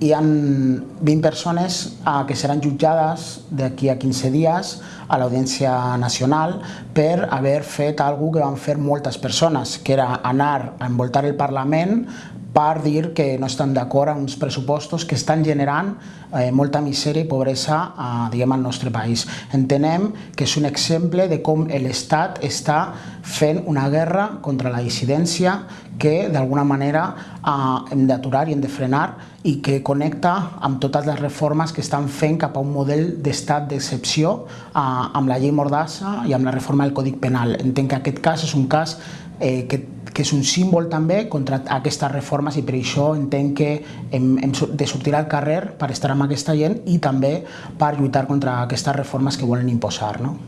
hi ha 20 persones eh, que seran jutjades d'aquí a 15 dies a l'Audiència Nacional per haver fet alguna que van fer moltes persones, que era anar a envoltar el Parlament per dir que no estan d'acord amb uns pressupostos que estan generant eh, molta misèria i pobresa eh, diguem, al nostre país. Entenem que és un exemple de com l'Estat està fent una guerra contra la dissidència que d'alguna manera eh, hem d'aturar i hem de frenar i que connecta amb totes les reformes que estan fent cap a un model d'estat d'excepció eh, amb la llei Mordassa i amb la reforma del Codi Penal. Entenc que aquest cas és un cas eh, que que és un símbol també contra aquestes reformes i per això entenc que hem, hem de sortir al carrer per estar amb aquesta gent i també per lluitar contra aquestes reformes que volen imposar. No?